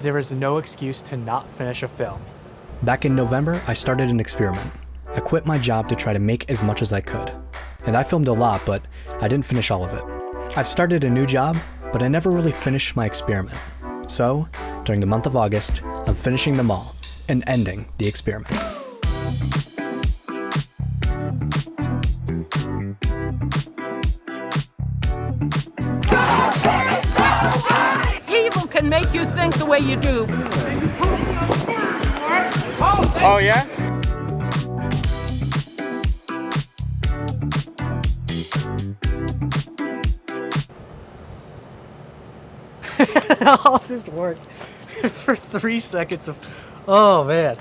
There is no excuse to not finish a film. Back in November, I started an experiment. I quit my job to try to make as much as I could. And I filmed a lot, but I didn't finish all of it. I've started a new job, but I never really finished my experiment. So, during the month of August, I'm finishing them all and ending the experiment. Can make you think the way you do. Oh yeah? All this work for three seconds of, oh man.